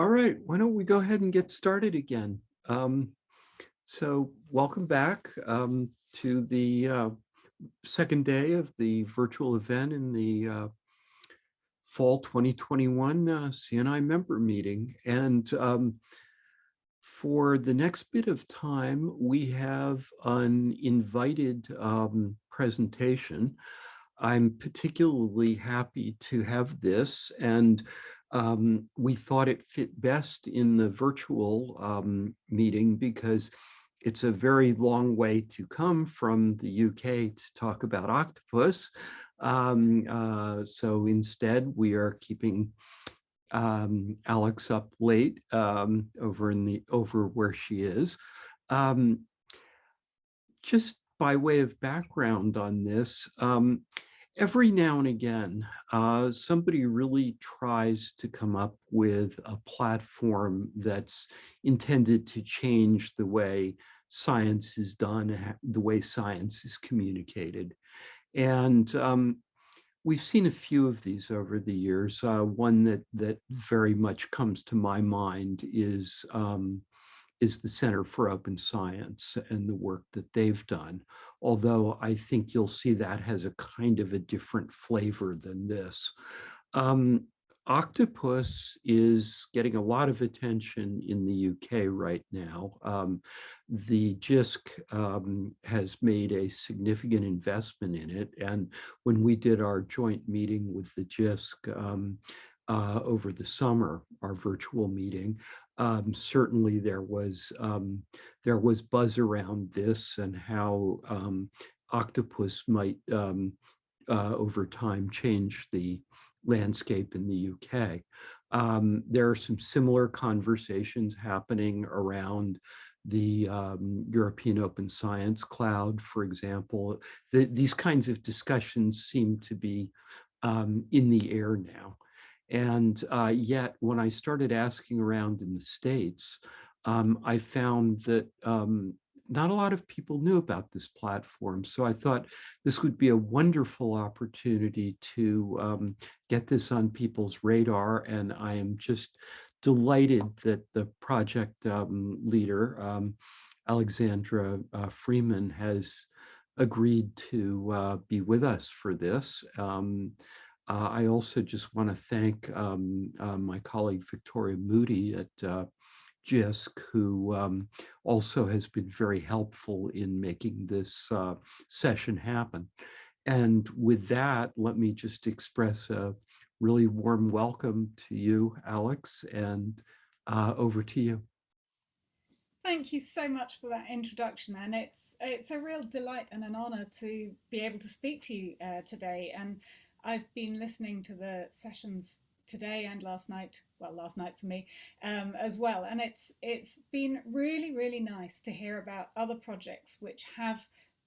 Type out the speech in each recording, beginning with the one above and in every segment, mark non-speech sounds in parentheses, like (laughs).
All right, why don't we go ahead and get started again? Um, so welcome back um, to the uh, second day of the virtual event in the uh, fall 2021 uh, CNI member meeting. And um, for the next bit of time, we have an invited um, presentation. I'm particularly happy to have this and um, we thought it fit best in the virtual um, meeting because it's a very long way to come from the UK to talk about octopus. Um, uh, so instead, we are keeping um, Alex up late um, over in the over where she is. Um, just by way of background on this, every now and again, uh, somebody really tries to come up with a platform that's intended to change the way science is done, the way science is communicated. And um, we've seen a few of these over the years. Uh, one that that very much comes to my mind is um, is the Center for Open Science and the work that they've done. Although I think you'll see that has a kind of a different flavor than this. Um, octopus is getting a lot of attention in the UK right now. Um, the JISC um, has made a significant investment in it. And when we did our joint meeting with the JISC um, uh, over the summer, our virtual meeting, um, certainly there was um, there was buzz around this and how um, octopus might um, uh, over time change the landscape in the UK. Um, there are some similar conversations happening around the um, European Open Science Cloud, for example. The, these kinds of discussions seem to be in the air now. And uh, yet, when I started asking around in the States, um, I found that um, not a lot of people knew about this platform. So I thought this would be a wonderful opportunity to um, get this on people's radar. And I am just delighted that the project um, leader, um, Alexandra uh, Freeman, has agreed to uh, be with us for this. Uh, I also just want to thank um, uh, my colleague Victoria Moody at uh, JISC, who um, also has been very helpful in making this uh, session happen. And with that, let me just express a really warm welcome to you, Alex, and uh, over to you. Thank you so much for that introduction, and it's it's a real delight and an honour to be able to speak to you uh, today. And I've been listening to the sessions today and last night, well, last night for me um, as well. And it's it's been really, really nice to hear about other projects which have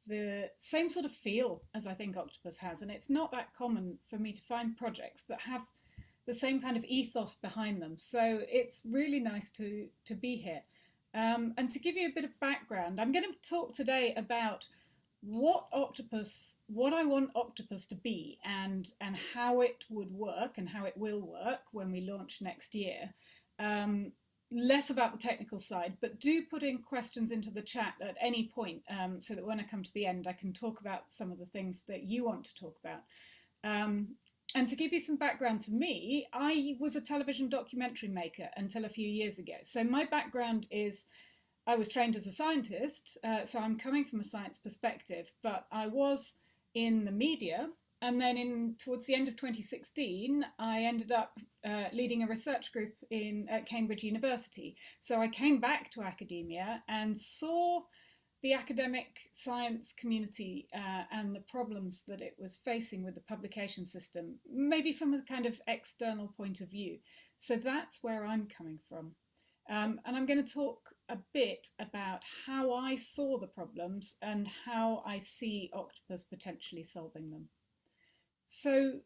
the same sort of feel as I think Octopus has. And it's not that common for me to find projects that have the same kind of ethos behind them. So it's really nice to, to be here. Um, and to give you a bit of background, I'm going to talk today about what octopus what i want octopus to be and and how it would work and how it will work when we launch next year. Um, less about the technical side but do put in questions into the chat at any point um, so that when i come to the end i can talk about some of the things that you want to talk about. Um, and to give you some background to me i was a television documentary maker until a few years ago. So my background is I was trained as a scientist, uh, so I'm coming from a science perspective, but I was in the media. And then in towards the end of 2016, I ended up uh, leading a research group in at Cambridge University. So I came back to academia and saw the academic science community uh, and the problems that it was facing with the publication system, maybe from a kind of external point of view. So that's where I'm coming from. Um, and I'm going to talk a bit about how I saw the problems and how I see Octopus potentially solving them. So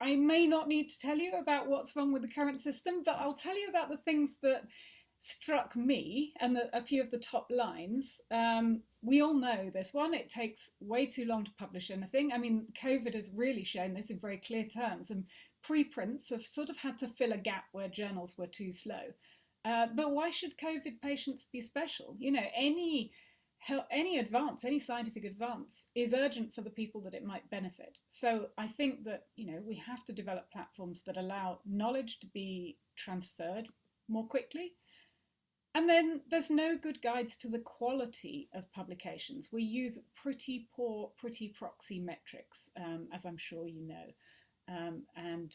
I may not need to tell you about what's wrong with the current system, but I'll tell you about the things that struck me and the, a few of the top lines. Um, we all know this one, it takes way too long to publish anything. I mean, COVID has really shown this in very clear terms and preprints have sort of had to fill a gap where journals were too slow. Uh, but why should COVID patients be special? You know, any any advance, any scientific advance is urgent for the people that it might benefit. So I think that, you know, we have to develop platforms that allow knowledge to be transferred more quickly. And then there's no good guides to the quality of publications. We use pretty poor, pretty proxy metrics, um, as I'm sure you know. Um, and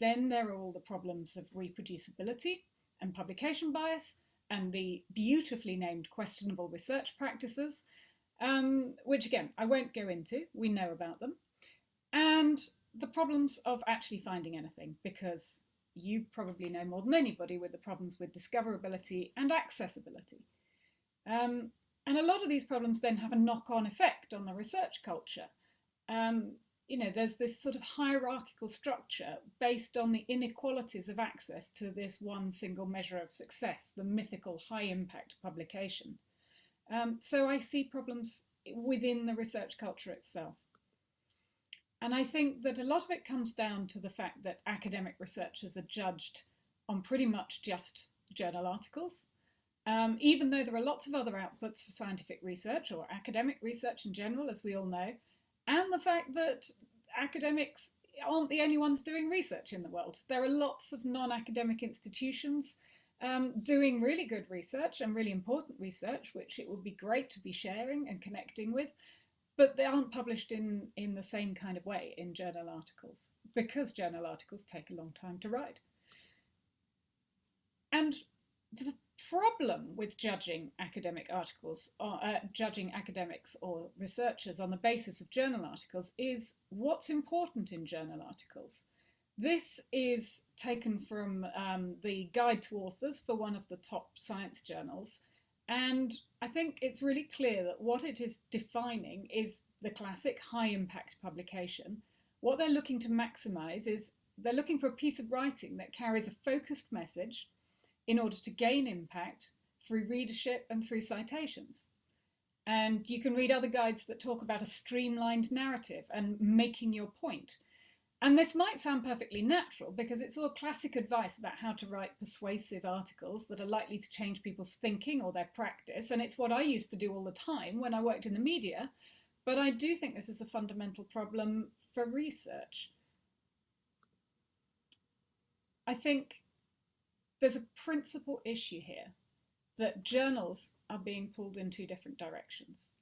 then there are all the problems of reproducibility and publication bias, and the beautifully named questionable research practices, um, which again, I won't go into, we know about them, and the problems of actually finding anything, because you probably know more than anybody with the problems with discoverability and accessibility. Um, and a lot of these problems then have a knock-on effect on the research culture. Um, you know, there's this sort of hierarchical structure based on the inequalities of access to this one single measure of success, the mythical high impact publication. Um, so I see problems within the research culture itself. And I think that a lot of it comes down to the fact that academic researchers are judged on pretty much just journal articles. Um, even though there are lots of other outputs for scientific research or academic research in general, as we all know, and the fact that academics aren't the only ones doing research in the world. There are lots of non-academic institutions um, doing really good research and really important research, which it would be great to be sharing and connecting with, but they aren't published in, in the same kind of way in journal articles because journal articles take a long time to write. And the problem with judging academic articles or uh, judging academics or researchers on the basis of journal articles is what's important in journal articles. This is taken from um, the Guide to Authors for one of the top science journals. And I think it's really clear that what it is defining is the classic high impact publication. What they're looking to maximize is they're looking for a piece of writing that carries a focused message in order to gain impact through readership and through citations. And you can read other guides that talk about a streamlined narrative and making your point. And this might sound perfectly natural because it's all classic advice about how to write persuasive articles that are likely to change people's thinking or their practice. And it's what I used to do all the time when I worked in the media. But I do think this is a fundamental problem for research. I think there's a principal issue here that journals are being pulled in two different directions.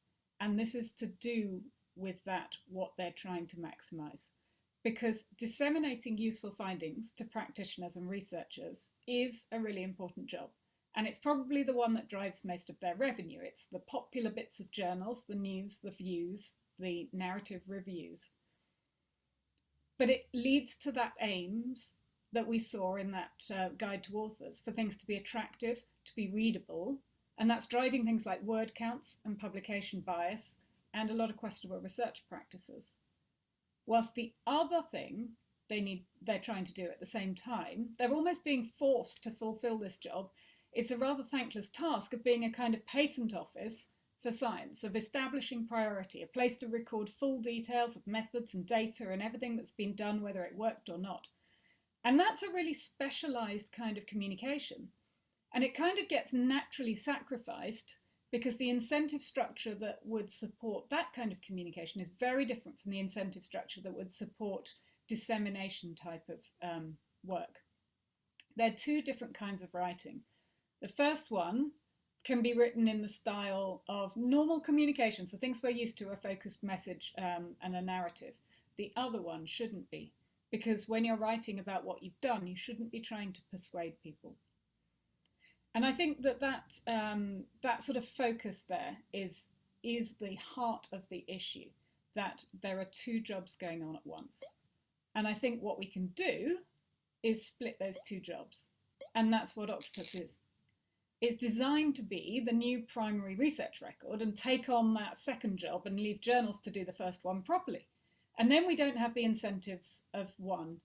And this is to do with that, what they're trying to maximize. Because disseminating useful findings to practitioners and researchers is a really important job. And it's probably the one that drives most of their revenue. It's the popular bits of journals, the news, the views, the narrative reviews. But it leads to that aims that we saw in that uh, guide to authors for things to be attractive, to be readable, and that's driving things like word counts and publication bias and a lot of questionable research practices. Whilst the other thing they need they're trying to do at the same time, they're almost being forced to fulfill this job. It's a rather thankless task of being a kind of patent office for science, of establishing priority, a place to record full details of methods and data and everything that's been done, whether it worked or not. And that's a really specialized kind of communication. And it kind of gets naturally sacrificed because the incentive structure that would support that kind of communication is very different from the incentive structure that would support dissemination type of um, work. They're two different kinds of writing. The first one can be written in the style of normal communication, so things we're used to, a focused message um, and a narrative. The other one shouldn't be because when you're writing about what you've done, you shouldn't be trying to persuade people. And I think that that, um, that sort of focus there is, is the heart of the issue, that there are two jobs going on at once. And I think what we can do is split those two jobs. And that's what Octopus is. It's designed to be the new primary research record and take on that second job and leave journals to do the first one properly. And then we don't have the incentives of one,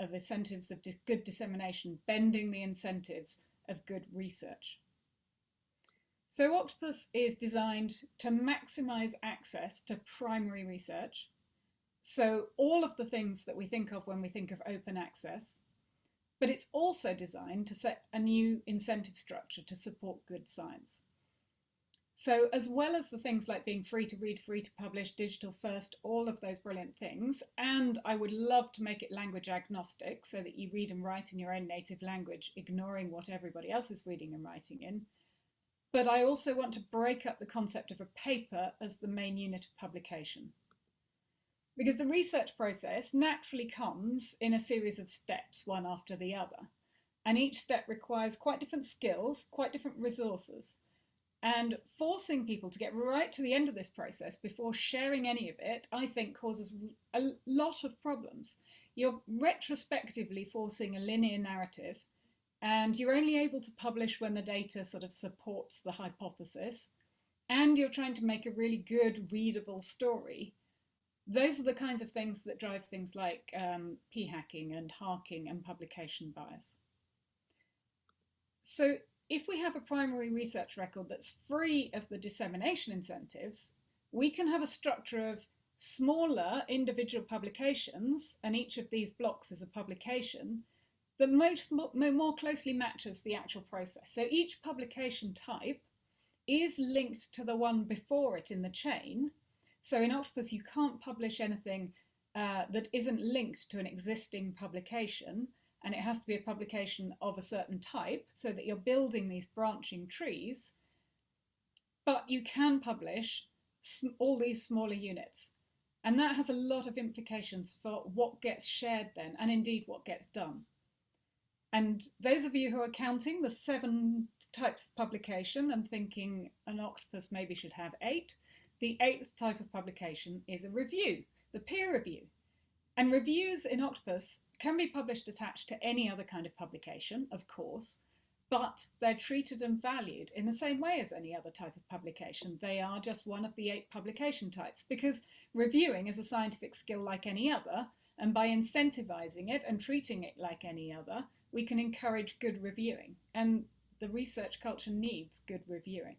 of incentives of good dissemination, bending the incentives of good research. So Octopus is designed to maximize access to primary research So all of the things that we think of when we think of open access, but it's also designed to set a new incentive structure to support good science. So as well as the things like being free to read, free to publish, digital first, all of those brilliant things, and I would love to make it language agnostic so that you read and write in your own native language, ignoring what everybody else is reading and writing in. But I also want to break up the concept of a paper as the main unit of publication. Because the research process naturally comes in a series of steps, one after the other. And each step requires quite different skills, quite different resources. And forcing people to get right to the end of this process before sharing any of it, I think causes a lot of problems. You're retrospectively forcing a linear narrative, and you're only able to publish when the data sort of supports the hypothesis, and you're trying to make a really good, readable story. Those are the kinds of things that drive things like um, p-hacking and harking and publication bias. So if we have a primary research record that's free of the dissemination incentives, we can have a structure of smaller individual publications, and each of these blocks is a publication, that most more closely matches the actual process. So each publication type is linked to the one before it in the chain. So in Octopus, you can't publish anything uh, that isn't linked to an existing publication and it has to be a publication of a certain type so that you're building these branching trees. But you can publish all these smaller units. And that has a lot of implications for what gets shared then, and indeed what gets done. And those of you who are counting the seven types of publication and thinking an octopus maybe should have eight, the eighth type of publication is a review, the peer review. And reviews in Octopus can be published attached to any other kind of publication, of course, but they're treated and valued in the same way as any other type of publication. They are just one of the eight publication types because reviewing is a scientific skill like any other, and by incentivizing it and treating it like any other, we can encourage good reviewing. And the research culture needs good reviewing.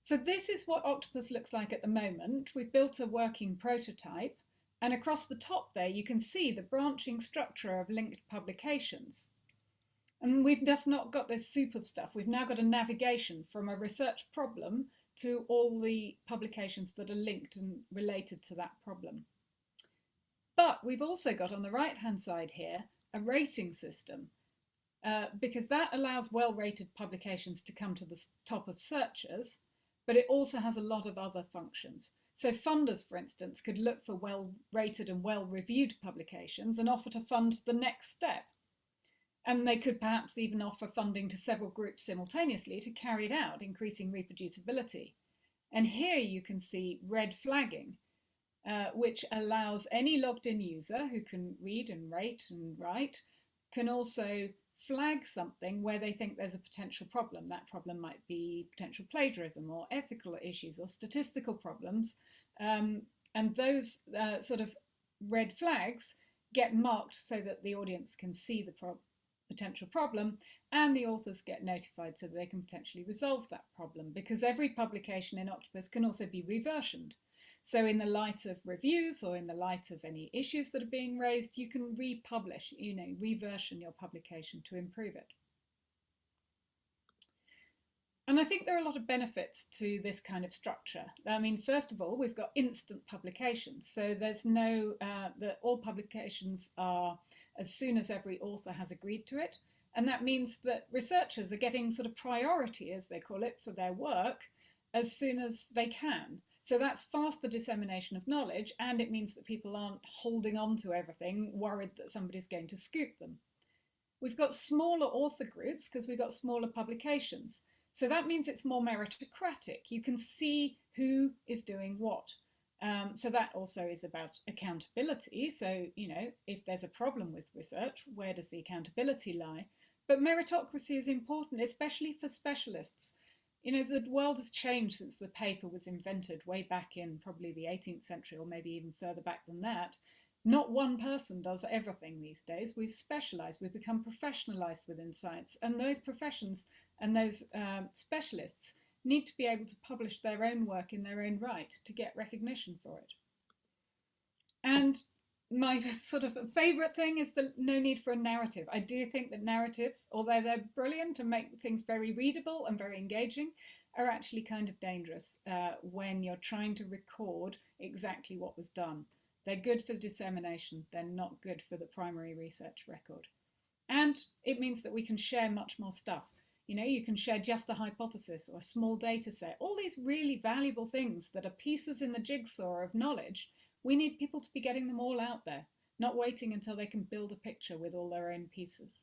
So this is what Octopus looks like at the moment. We've built a working prototype and across the top there, you can see the branching structure of linked publications. And we've just not got this soup of stuff. We've now got a navigation from a research problem to all the publications that are linked and related to that problem. But we've also got on the right-hand side here a rating system uh, because that allows well-rated publications to come to the top of searches, but it also has a lot of other functions. So funders, for instance, could look for well-rated and well-reviewed publications and offer to fund the next step. And they could perhaps even offer funding to several groups simultaneously to carry it out, increasing reproducibility. And here you can see red flagging, uh, which allows any logged in user who can read and rate and write can also flag something where they think there's a potential problem. That problem might be potential plagiarism or ethical issues or statistical problems. Um, and those uh, sort of red flags get marked so that the audience can see the pro potential problem and the authors get notified so that they can potentially resolve that problem because every publication in Octopus can also be reversioned. So in the light of reviews or in the light of any issues that are being raised, you can republish, you know, reversion your publication to improve it. And I think there are a lot of benefits to this kind of structure. I mean, first of all, we've got instant publications. So there's no, uh, that all publications are as soon as every author has agreed to it. And that means that researchers are getting sort of priority, as they call it, for their work as soon as they can. So that's faster dissemination of knowledge, and it means that people aren't holding on to everything, worried that somebody's going to scoop them. We've got smaller author groups because we've got smaller publications. So that means it's more meritocratic. You can see who is doing what. Um, so that also is about accountability. So, you know, if there's a problem with research, where does the accountability lie? But meritocracy is important, especially for specialists. You know, the world has changed since the paper was invented way back in probably the 18th century or maybe even further back than that. Not one person does everything these days. We've specialized, we've become professionalized within science, and those professions and those um, specialists need to be able to publish their own work in their own right to get recognition for it. And my (laughs) sort of favorite thing is the no need for a narrative. I do think that narratives, although they're brilliant and make things very readable and very engaging, are actually kind of dangerous uh, when you're trying to record exactly what was done. They're good for the dissemination, they're not good for the primary research record. And it means that we can share much more stuff. You know, you can share just a hypothesis or a small data set, all these really valuable things that are pieces in the jigsaw of knowledge. We need people to be getting them all out there, not waiting until they can build a picture with all their own pieces.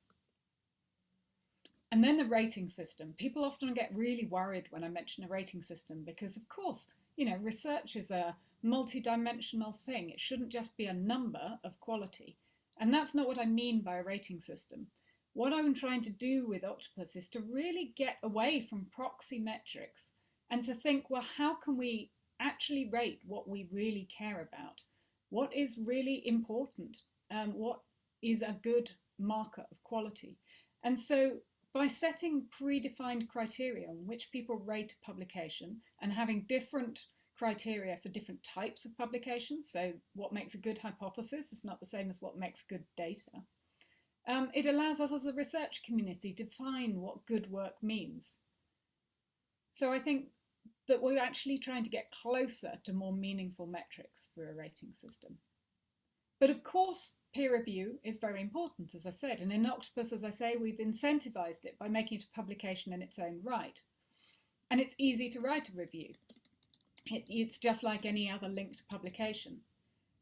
And then the rating system. People often get really worried when I mention a rating system because, of course, you know, research is a multi-dimensional thing. It shouldn't just be a number of quality. And that's not what I mean by a rating system. What I'm trying to do with Octopus is to really get away from proxy metrics and to think, well, how can we actually rate what we really care about? What is really important? Um, what is a good marker of quality? And so by setting predefined criteria on which people rate a publication and having different criteria for different types of publications, so what makes a good hypothesis is not the same as what makes good data, um, it allows us as a research community to define what good work means. So I think that we're actually trying to get closer to more meaningful metrics through a rating system. But of course, peer review is very important, as I said, and in Octopus, as I say, we've incentivized it by making it a publication in its own right. And it's easy to write a review. It, it's just like any other linked publication.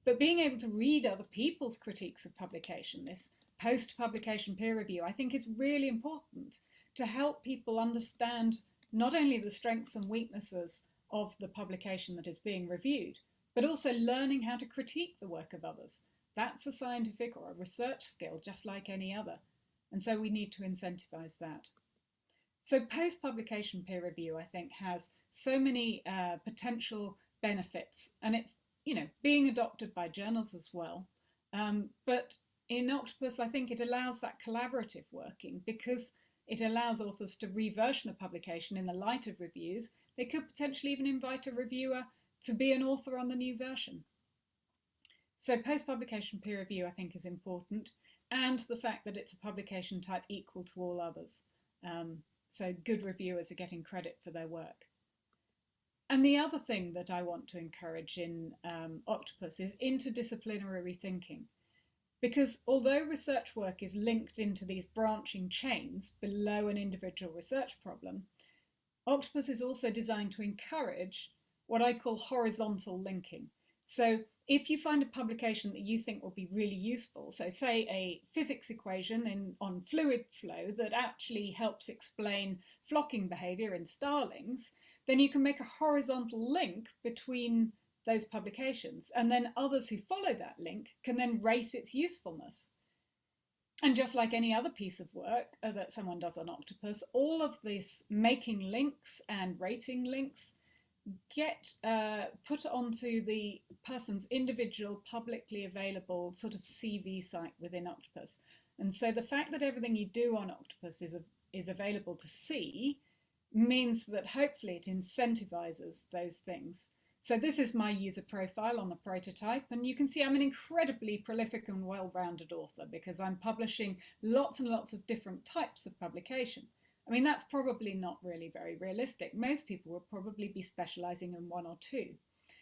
But being able to read other people's critiques of publication, this post-publication peer review, I think is really important to help people understand not only the strengths and weaknesses of the publication that is being reviewed, but also learning how to critique the work of others. That's a scientific or a research skill, just like any other. And so we need to incentivize that. So post-publication peer review, I think, has so many uh, potential benefits. And it's, you know, being adopted by journals as well. Um, but in Octopus, I think it allows that collaborative working because it allows authors to reversion a publication in the light of reviews. They could potentially even invite a reviewer to be an author on the new version. So post-publication peer review, I think, is important, and the fact that it's a publication type equal to all others. Um, so good reviewers are getting credit for their work. And the other thing that I want to encourage in um, Octopus is interdisciplinary thinking. Because although research work is linked into these branching chains below an individual research problem, Octopus is also designed to encourage what I call horizontal linking. So if you find a publication that you think will be really useful, so say a physics equation in, on fluid flow that actually helps explain flocking behavior in starlings, then you can make a horizontal link between those publications. And then others who follow that link can then rate its usefulness. And just like any other piece of work uh, that someone does on Octopus, all of this making links and rating links get uh, put onto the person's individual publicly available sort of CV site within Octopus. And so the fact that everything you do on Octopus is, a, is available to see means that hopefully it incentivizes those things. So this is my user profile on the prototype, and you can see I'm an incredibly prolific and well-rounded author because I'm publishing lots and lots of different types of publication. I mean, that's probably not really very realistic. Most people will probably be specializing in one or two.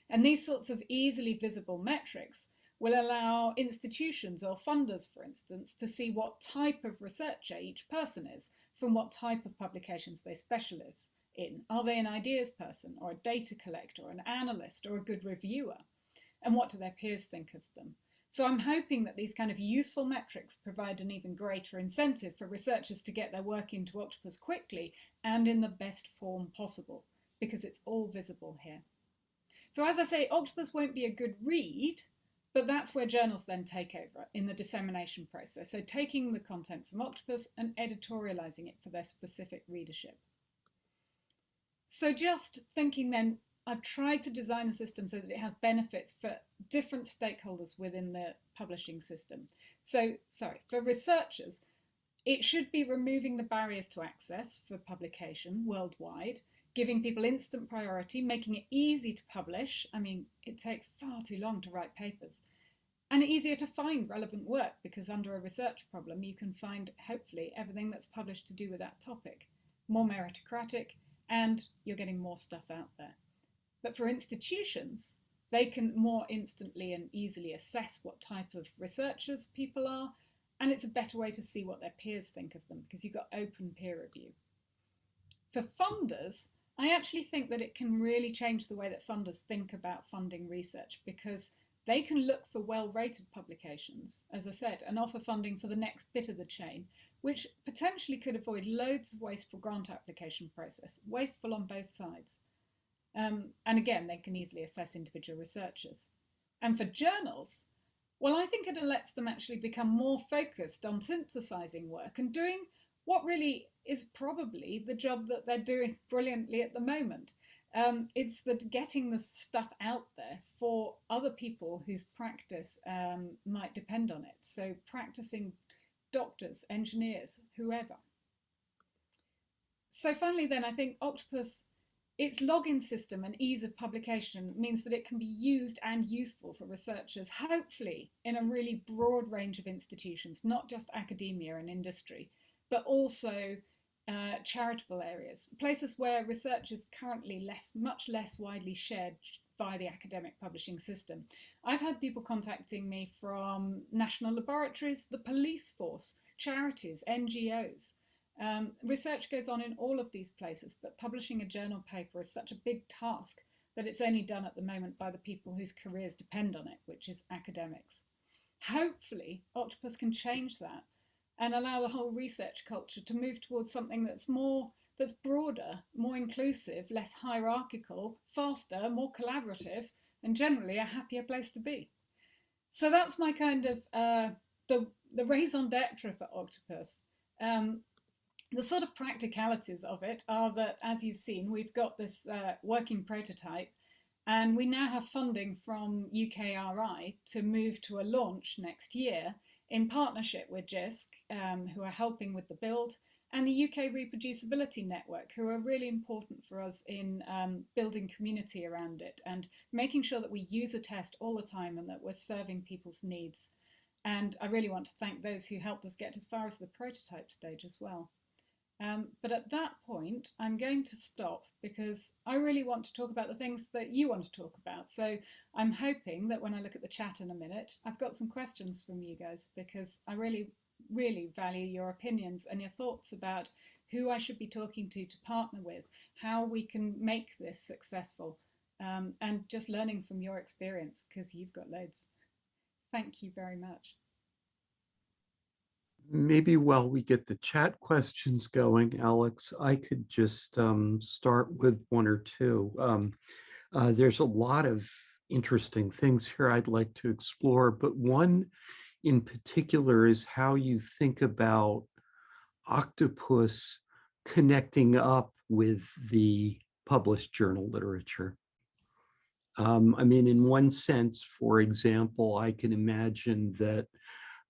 And these sorts of easily visible metrics will allow institutions or funders, for instance, to see what type of researcher each person is from what type of publications they specialize in. Are they an ideas person or a data collector or an analyst or a good reviewer? And what do their peers think of them? So I'm hoping that these kind of useful metrics provide an even greater incentive for researchers to get their work into Octopus quickly and in the best form possible, because it's all visible here. So as I say, Octopus won't be a good read, but that's where journals then take over in the dissemination process. So taking the content from Octopus and editorializing it for their specific readership. So just thinking then, I've tried to design a system so that it has benefits for different stakeholders within the publishing system. So, sorry, for researchers, it should be removing the barriers to access for publication worldwide, giving people instant priority, making it easy to publish. I mean, it takes far too long to write papers. and easier to find relevant work because under a research problem you can find hopefully everything that's published to do with that topic. More meritocratic and you're getting more stuff out there. But for institutions, they can more instantly and easily assess what type of researchers people are and it's a better way to see what their peers think of them because you've got open peer review. For funders, I actually think that it can really change the way that funders think about funding research because they can look for well-rated publications, as I said, and offer funding for the next bit of the chain, which potentially could avoid loads of wasteful grant application process, wasteful on both sides. Um, and again, they can easily assess individual researchers. And for journals, well, I think it lets them actually become more focused on synthesizing work and doing what really is probably the job that they're doing brilliantly at the moment. Um, it's that getting the stuff out there for other people whose practice um, might depend on it. So practicing doctors, engineers, whoever. So finally then, I think Octopus, its login system and ease of publication means that it can be used and useful for researchers, hopefully in a really broad range of institutions, not just academia and industry, but also uh, charitable areas, places where research is currently less, much less widely shared via the academic publishing system. I've had people contacting me from national laboratories, the police force, charities, NGOs. Um, research goes on in all of these places, but publishing a journal paper is such a big task that it's only done at the moment by the people whose careers depend on it, which is academics. Hopefully, Octopus can change that and allow the whole research culture to move towards something that's more that's broader, more inclusive, less hierarchical, faster, more collaborative, and generally a happier place to be. So that's my kind of uh, the the raison d'etre for Octopus. Um, the sort of practicalities of it are that, as you've seen, we've got this uh, working prototype, and we now have funding from UKRI to move to a launch next year in partnership with JISC, um, who are helping with the build, and the UK Reproducibility Network, who are really important for us in um, building community around it and making sure that we use a test all the time and that we're serving people's needs. And I really want to thank those who helped us get as far as the prototype stage as well. Um, but at that point, I'm going to stop because I really want to talk about the things that you want to talk about. So I'm hoping that when I look at the chat in a minute, I've got some questions from you guys because I really, really value your opinions and your thoughts about who I should be talking to to partner with, how we can make this successful, um, and just learning from your experience because you've got loads. Thank you very much maybe while we get the chat questions going, Alex, I could just um, start with one or two. Um, uh, there's a lot of interesting things here I'd like to explore, but one in particular is how you think about octopus connecting up with the published journal literature. Um, I mean, in one sense, for example, I can imagine that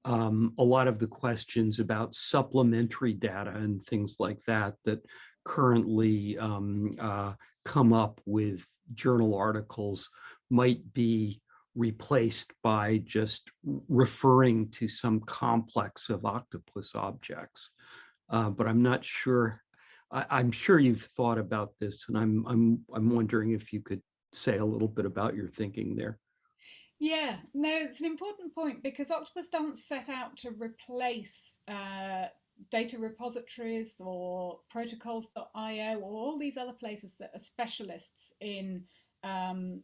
um, a lot of the questions about supplementary data and things like that that currently um, uh, come up with journal articles might be replaced by just referring to some complex of octopus objects. Uh, but I'm not sure, I, am sure you've thought about this and I'm, I'm, I'm wondering if you could say a little bit about your thinking there. Yeah, no, it's an important point because Octopus doesn't set out to replace uh, data repositories or protocols.io or all these other places that are specialists in um,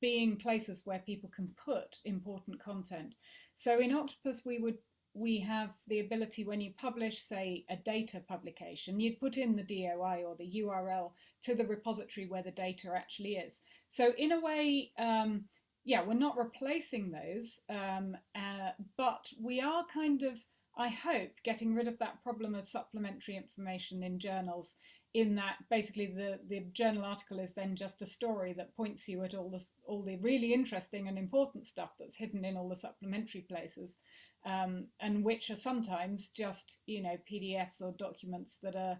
being places where people can put important content. So in Octopus, we would we have the ability when you publish, say, a data publication, you'd put in the DOI or the URL to the repository where the data actually is. So in a way, um, yeah, we're not replacing those, um, uh, but we are kind of, I hope, getting rid of that problem of supplementary information in journals in that basically the, the journal article is then just a story that points you at all the, all the really interesting and important stuff that's hidden in all the supplementary places um, and which are sometimes just, you know, PDFs or documents that are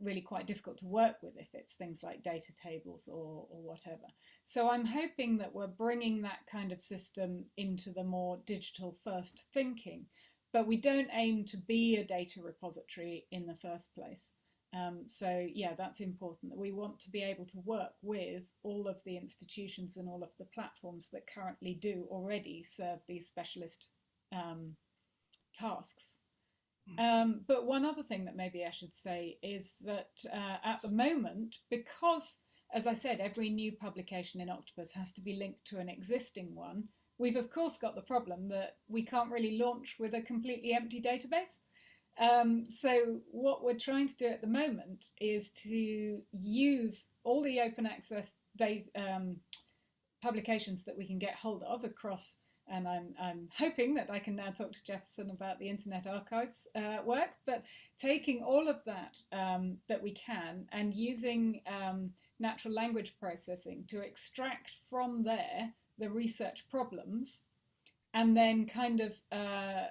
really quite difficult to work with if it's things like data tables or, or whatever. So I'm hoping that we're bringing that kind of system into the more digital first thinking, but we don't aim to be a data repository in the first place. Um, so yeah, that's important that we want to be able to work with all of the institutions and all of the platforms that currently do already serve these specialist um, tasks. Um, but one other thing that maybe I should say is that uh, at the moment, because, as I said, every new publication in Octopus has to be linked to an existing one, we've of course got the problem that we can't really launch with a completely empty database. Um, so what we're trying to do at the moment is to use all the open access um, publications that we can get hold of across and I'm, I'm hoping that I can now talk to Jefferson about the Internet Archive's uh, work, but taking all of that um, that we can and using um, natural language processing to extract from there the research problems and then kind of uh,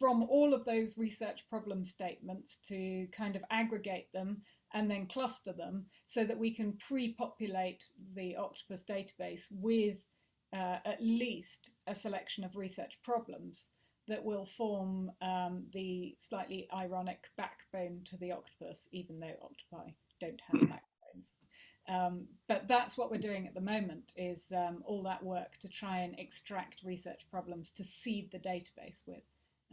from all of those research problem statements to kind of aggregate them and then cluster them so that we can pre-populate the Octopus database with uh, at least a selection of research problems that will form um, the slightly ironic backbone to the octopus, even though octopi don't have backbones. Um, but that's what we're doing at the moment is um, all that work to try and extract research problems to seed the database with,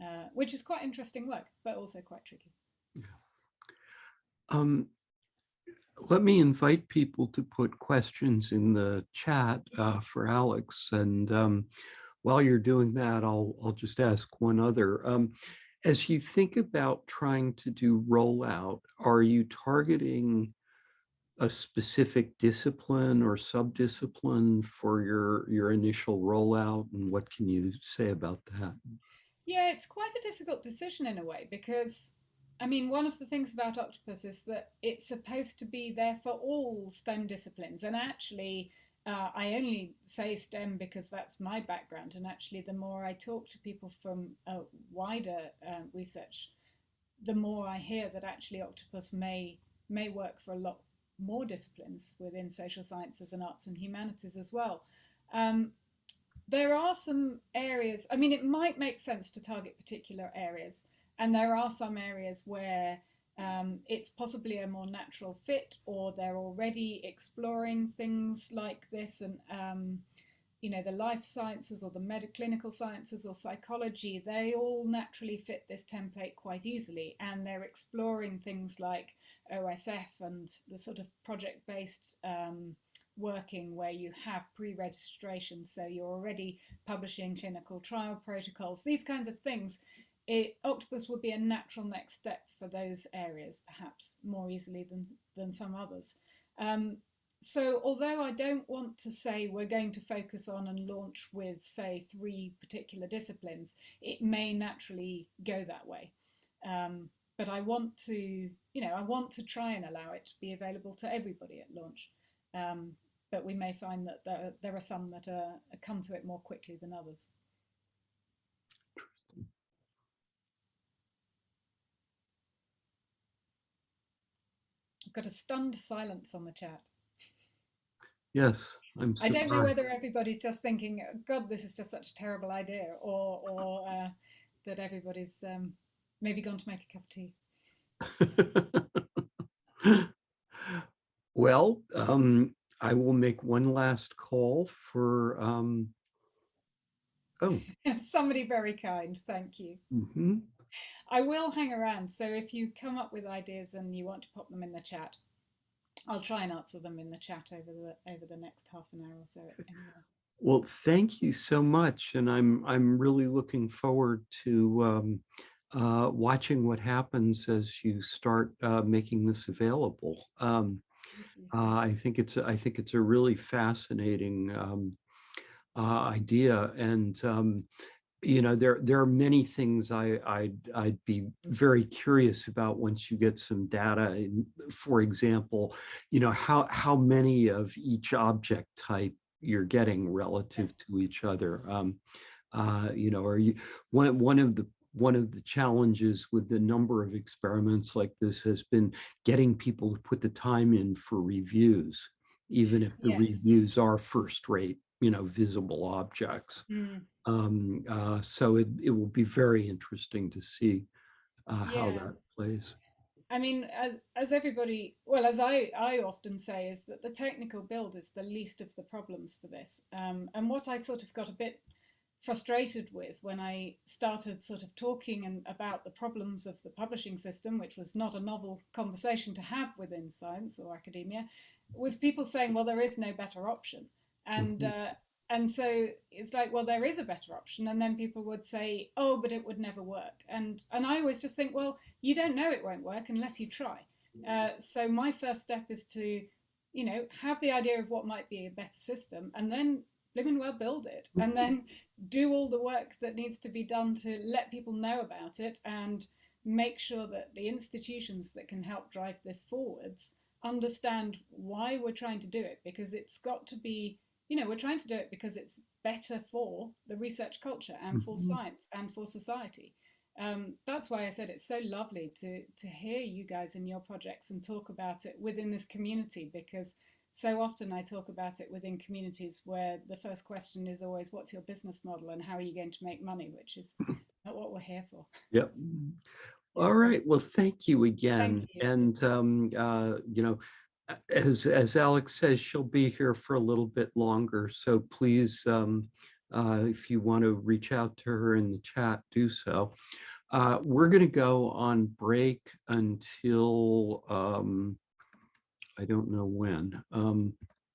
uh, which is quite interesting work, but also quite tricky. Um, let me invite people to put questions in the chat uh, for Alex. And um, while you're doing that, I'll, I'll just ask one other. Um, as you think about trying to do rollout, are you targeting a specific discipline or subdiscipline for your, your initial rollout? And what can you say about that? Yeah, it's quite a difficult decision in a way because I mean, one of the things about Octopus is that it's supposed to be there for all STEM disciplines. And actually, uh, I only say STEM because that's my background. And actually, the more I talk to people from a wider uh, research, the more I hear that actually Octopus may may work for a lot more disciplines within social sciences and arts and humanities as well. Um, there are some areas, I mean, it might make sense to target particular areas. And there are some areas where um, it's possibly a more natural fit or they're already exploring things like this and um, you know the life sciences or the medical clinical sciences or psychology they all naturally fit this template quite easily and they're exploring things like OSF and the sort of project based um, working where you have pre-registration so you're already publishing clinical trial protocols these kinds of things it, octopus would be a natural next step for those areas, perhaps more easily than, than some others. Um, so although I don't want to say we're going to focus on and launch with, say, three particular disciplines, it may naturally go that way. Um, but I want to, you know, I want to try and allow it to be available to everybody at launch. Um, but we may find that there, there are some that are, come to it more quickly than others. I've got a stunned silence on the chat. Yes, I'm. I don't know whether everybody's just thinking, "God, this is just such a terrible idea," or or uh, that everybody's um, maybe gone to make a cup of tea. (laughs) well, um, I will make one last call for. Um... Oh, (laughs) somebody very kind. Thank you. Mm -hmm. I will hang around. So if you come up with ideas and you want to pop them in the chat, I'll try and answer them in the chat over the over the next half an hour or so. (laughs) Anyway. Well, thank you so much, and I'm I'm really looking forward to um, uh, watching what happens as you start uh, making this available. Um, uh, I think it's I think it's a really fascinating um, uh, idea, and um, you know, there there are many things I I'd, I'd be very curious about once you get some data. For example, you know, how how many of each object type you're getting relative to each other. Um, uh, you know, are you one one of the one of the challenges with the number of experiments like this has been getting people to put the time in for reviews, even if the Yes. reviews are first rate, you know, visible objects. Mm, Um, uh, so it, it will be very interesting to see uh, how that plays. I mean, as, as everybody, well, as I, I often say, is that the technical build is the least of the problems for this. Um, and what I sort of got a bit frustrated with when I started sort of talking and about the problems of the publishing system, which was not a novel conversation to have within science or academia, was people saying, well, there is no better option. And Mhm. uh, and so it's like, well, there is a better option, and then people would say, oh, but it would never work. And and I always just think, well, you don't know it won't work unless you try. Uh, so my first step is to, you know, have the idea of what might be a better system, and then live and well build it, and then do all the work that needs to be done to let people know about it and make sure that the institutions that can help drive this forwards understand why we're trying to do it because it's got to be you know we're trying to do it because it's better for the research culture and for Mhm. science and for society um, that's why I said it's so lovely to to hear you guys in your projects and talk about it within this community because so often I talk about it within communities where the first question is always what's your business model and how are you going to make money which is (laughs) not what we're here for Yep. All right. Well, thank you again. you. And, um, uh, you know, as, as Alex says, she'll be here for a little bit longer. So please, um, uh, if you want to reach out to her in the chat, do so. Uh, we're going to go on break until, um, I don't know when. Um,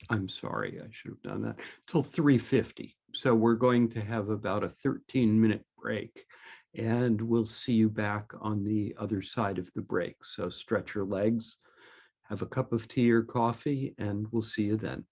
I'm sorry, I should have done that, till 3:50. So we're going to have about a 13 minute break and we'll see you back on the other side of the break. So stretch your legs, have a cup of tea or coffee, and we'll see you then.